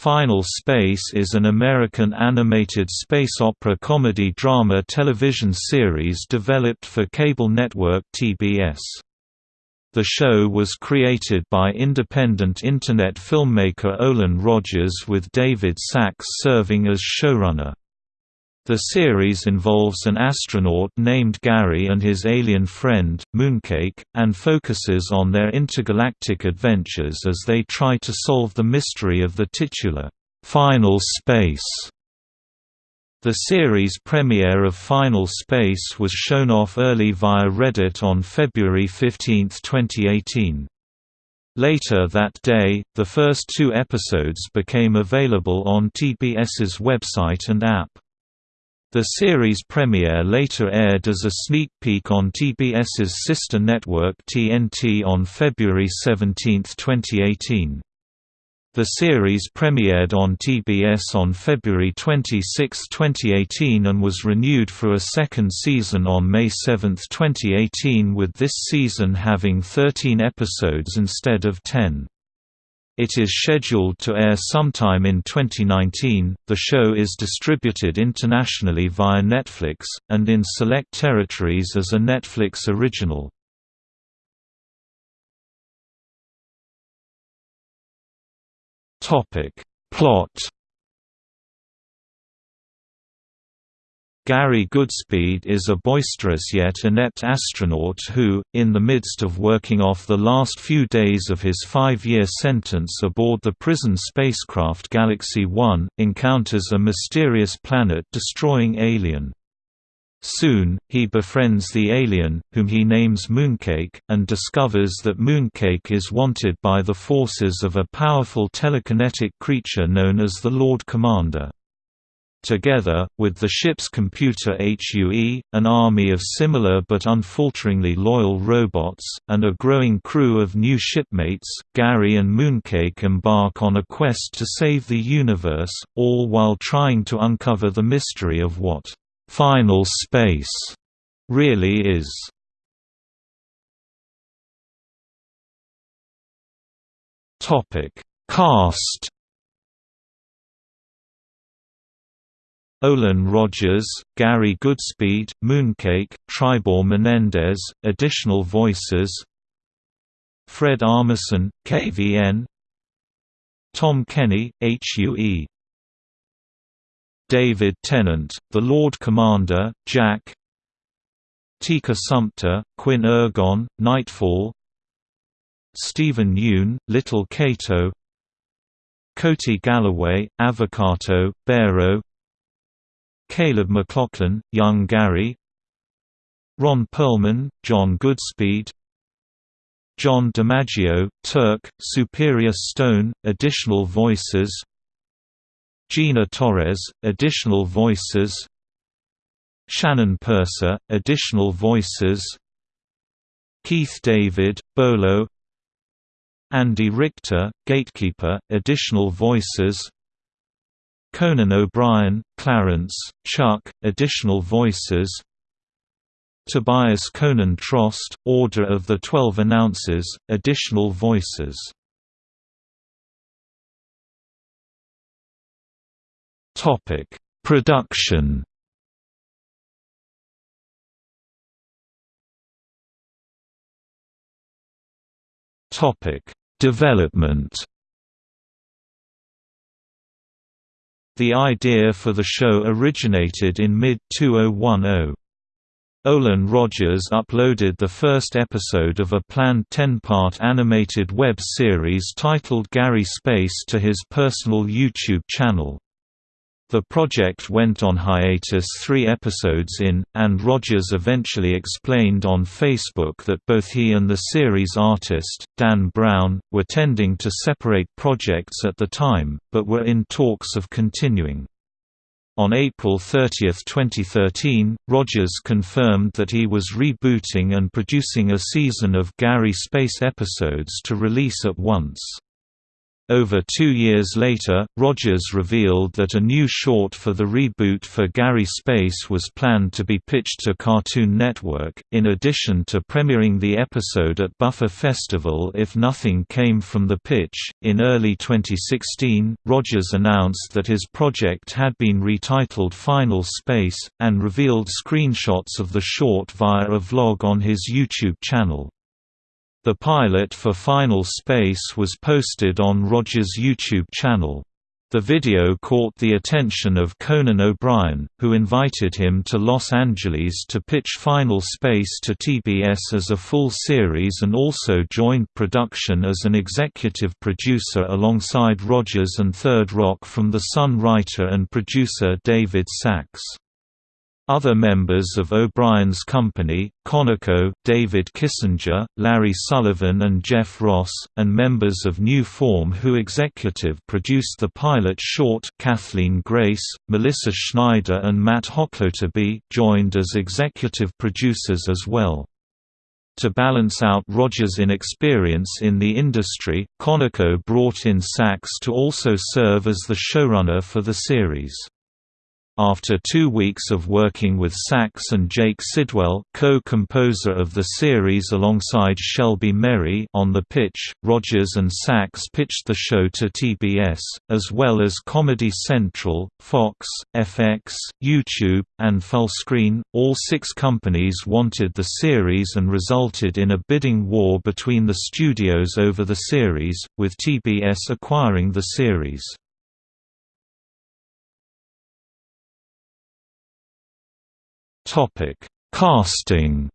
Final Space is an American animated space opera comedy drama television series developed for cable network TBS. The show was created by independent Internet filmmaker Olan Rogers with David Sacks serving as showrunner. The series involves an astronaut named Gary and his alien friend, Mooncake, and focuses on their intergalactic adventures as they try to solve the mystery of the titular, "'Final Space' The series premiere of Final Space was shown off early via Reddit on February 15, 2018. Later that day, the first two episodes became available on TBS's website and app. The series premiere later aired as a sneak peek on TBS's sister network TNT on February 17, 2018. The series premiered on TBS on February 26, 2018 and was renewed for a second season on May 7, 2018 with this season having 13 episodes instead of 10. It is scheduled to air sometime in 2019. The show is distributed internationally via Netflix, and in select territories as a Netflix original. Plot Gary Goodspeed is a boisterous yet inept astronaut who, in the midst of working off the last few days of his five-year sentence aboard the prison spacecraft Galaxy 1, encounters a mysterious planet-destroying alien. Soon, he befriends the alien, whom he names Mooncake, and discovers that Mooncake is wanted by the forces of a powerful telekinetic creature known as the Lord Commander. Together, with the ship's computer HUE, an army of similar but unfalteringly loyal robots, and a growing crew of new shipmates, Gary and Mooncake embark on a quest to save the universe, all while trying to uncover the mystery of what «final space» really is. Cast Olan Rogers, Gary Goodspeed, Mooncake, Tribore Menendez, additional voices Fred Armisen, KVN Tom Kenny, HUE David Tennant, The Lord Commander, Jack Tika Sumpter, Quinn Ergon, Nightfall Steven Yeun, Little Cato Coty Galloway, Avocato, Barrow Caleb McLaughlin, Young Gary. Ron Perlman, John Goodspeed. John DiMaggio, Terk, Superior Stone, additional voices. Gina Torres, additional voices. Shannon Purser, additional voices. Keith David, Bolo. Andy Richter, Gatekeeper, additional voices Conan O'Brien, Clarence, Chuck, additional voices. Tobias Conan Trost, Order of the Twelve Announcers, additional voices. Production. Development The idea for the show originated in mid-2010. Olan Rogers uploaded the first episode of a planned 10-part animated web series titled Gary Space to his personal YouTube channel. The project went on hiatus three episodes in, and Rogers eventually explained on Facebook that both he and the series artist, Dan Brown, were tending to separate projects at the time, but were in talks of continuing. On April 30, 2013, Rogers confirmed that he was rebooting and producing a season of Gary Space episodes to release at once. Over two years later, Rogers revealed that a new short for the reboot for Gary Space was planned to be pitched to Cartoon Network, in addition to premiering the episode at Buffer Festival if nothing came from the pitch. In early 2016, Rogers announced that his project had been retitled Final Space, and revealed screenshots of the short via a vlog on his YouTube channel. The pilot for Final Space was posted on Rogers' YouTube channel. The video caught the attention of Conan O'Brien, who invited him to Los Angeles to pitch Final Space to TBS as a full series and also joined production as an executive producer alongside Rogers and Third Rock from The Sun writer and producer David Sacks. Other members of O'Brien's company, Conaco, David Kissinger, Larry Sullivan and Jeff Ross, and members of New Form who executive produced the pilot short Kathleen Grace, Melissa Schneider and Matt Hoklotubbe joined as executive producers as well. To balance out Rogers' inexperience in the industry, Conaco brought in Sacks to also serve as the showrunner for the series. After two weeks of working with Sacks and Jake Sidwell co-composer of the series alongside Shelby Merry on the pitch, Rogers and Sacks pitched the show to TBS, as well as Comedy Central, Fox, FX, YouTube, and Fullscreen. All six companies wanted the series and resulted in a bidding war between the studios over the series, with TBS acquiring the series. Topic: Casting.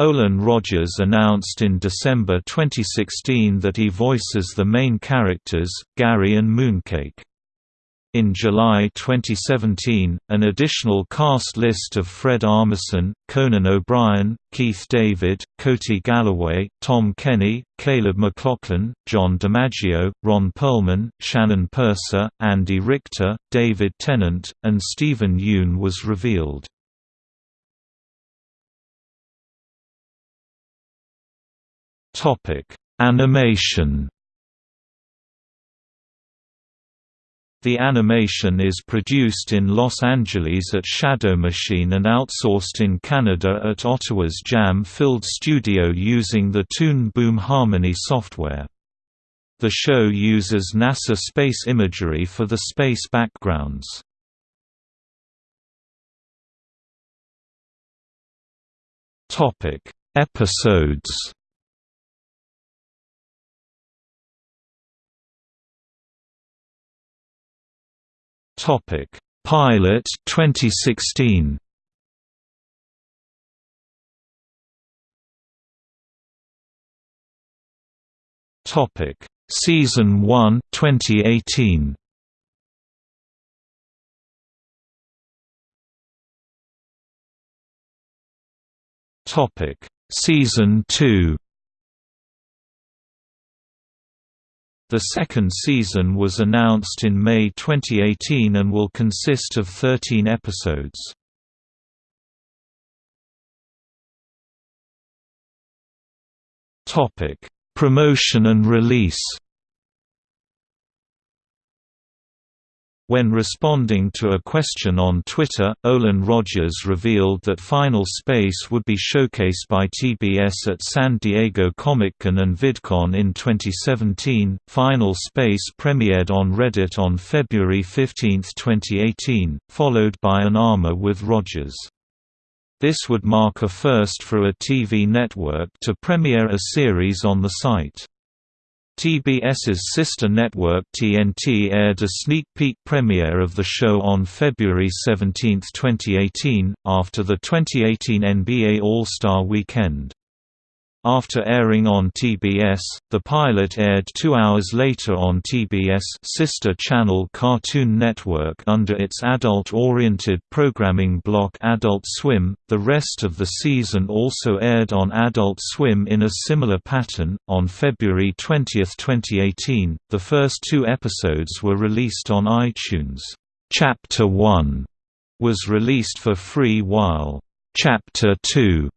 Olan Rogers announced in December 2016 that he voices the main characters, Gary and Mooncake. In July 2017, an additional cast list of Fred Armisen, Conan O'Brien, Keith David, Coty Galloway, Tom Kenny, Caleb McLaughlin, John DiMaggio, Ron Perlman, Shannon Purser, Andy Richter, David Tennant, and Steven Yeun was revealed. Animation The animation is produced in Los Angeles at Shadow Machine and outsourced in Canada at Ottawa's Jam-filled studio using the Toon Boom Harmony software. The show uses NASA space imagery for the space backgrounds. Episodes Topic: Pilot 2016. Topic: Season 1 2018. Topic: Season 2 The second season was announced in May 2018 and will consist of 13 episodes. Promotion and release When responding to a question on Twitter, Olan Rogers revealed that Final Space would be showcased by TBS at San Diego Comic-Con and VidCon in 2017. Final Space premiered on Reddit on February 15, 2018, followed by an AMA with Rogers. This would mark a first for a TV network to premiere a series on the site. TBS's sister network TNT aired a sneak peek premiere of the show on February 17, 2018, after the 2018 NBA All-Star Weekend. After airing on TBS, the pilot aired two hours later on TBS sister channel Cartoon Network under its adult-oriented programming block Adult Swim. The rest of the season also aired on Adult Swim in a similar pattern. On February 20, 2018, the first two episodes were released on iTunes. Chapter 1 was released for free while Chapter 2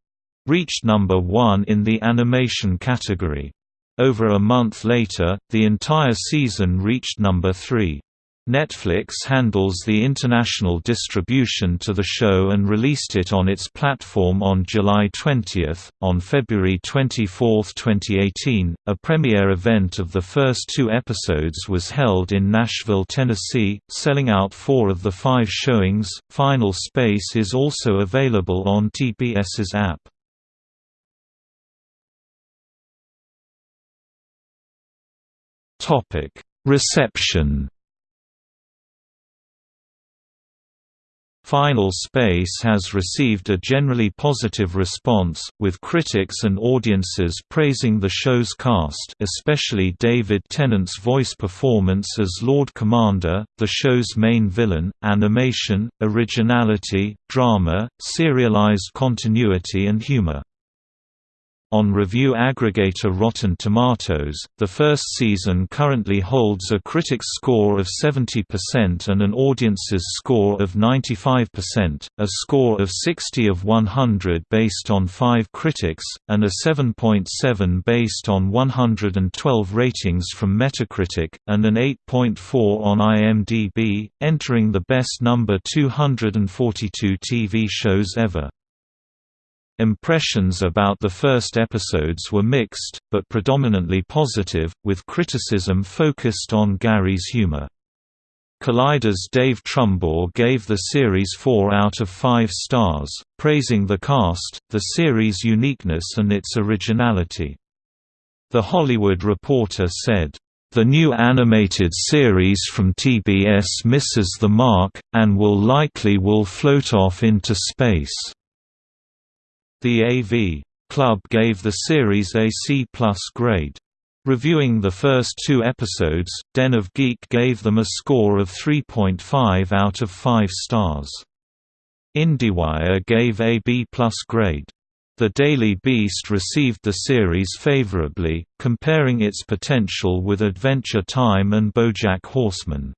reached number one in the animation category. Over a month later, the entire season reached number 3. Netflix handles the international distribution to the show and released it on its platform on July 20. On February 24, 2018, a premiere event of the first two episodes was held in Nashville, Tennessee, selling out four of the five showings. Final Space is also available on TBS's app. Topic: Reception Final Space has received a generally positive response, with critics and audiences praising the show's cast especially David Tennant's voice performance as Lord Commander, the show's main villain, animation, originality, drama, serialized continuity and humor. On review aggregator Rotten Tomatoes, the first season currently holds a critics score of 70% and an audience's score of 95%, a score of 60 of 100 based on 5 critics, and a 7.7 .7 based on 112 ratings from Metacritic, and an 8.4 on IMDb, entering the best number 242 TV shows ever. Impressions about the first episodes were mixed, but predominantly positive, with criticism focused on Gary's humor. Collider's Dave Trumbore gave the series 4 out of 5 stars, praising the cast, the series' uniqueness and its originality. The Hollywood Reporter said, "...the new animated series from TBS misses the mark, and will likely will float off into space." The AV Club gave the series a C+ grade. Reviewing the first two episodes, Den of Geek gave them a score of 3.5 out of 5 stars. IndieWire gave a B+ grade. The Daily Beast received the series favorably, comparing its potential with Adventure Time and BoJack Horseman.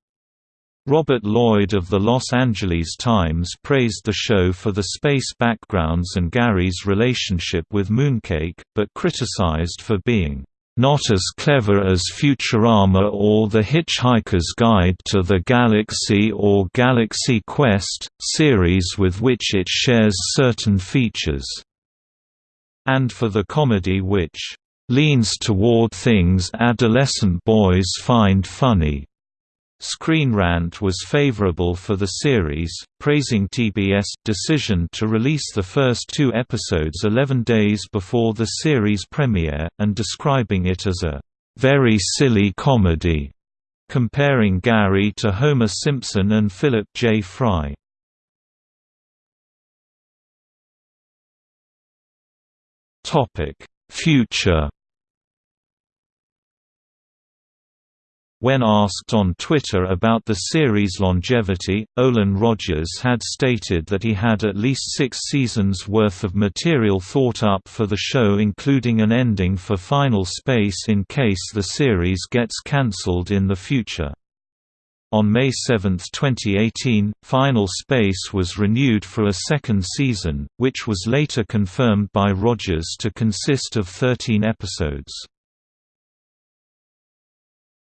Robert Lloyd of the Los Angeles Times praised the show for the space backgrounds and Gary's relationship with Mooncake, but criticized for being not as clever as Futurama or The Hitchhiker's Guide to the Galaxy or Galaxy Quest, series with which it shares certain features, and for the comedy which leans toward things adolescent boys find funny. Screen Rant was favorable for the series, praising TBS' decision to release the first two episodes 11 days before the series premiere, and describing it as a very silly comedy, comparing Gary to Homer Simpson and Philip J. Fry. Future When asked on Twitter about the series' longevity, Olan Rogers had stated that he had at least six seasons' worth of material thought up for the show including an ending for Final Space in case the series gets cancelled in the future. On May 7, 2018, Final Space was renewed for a second season, which was later confirmed by Rogers to consist of 13 episodes.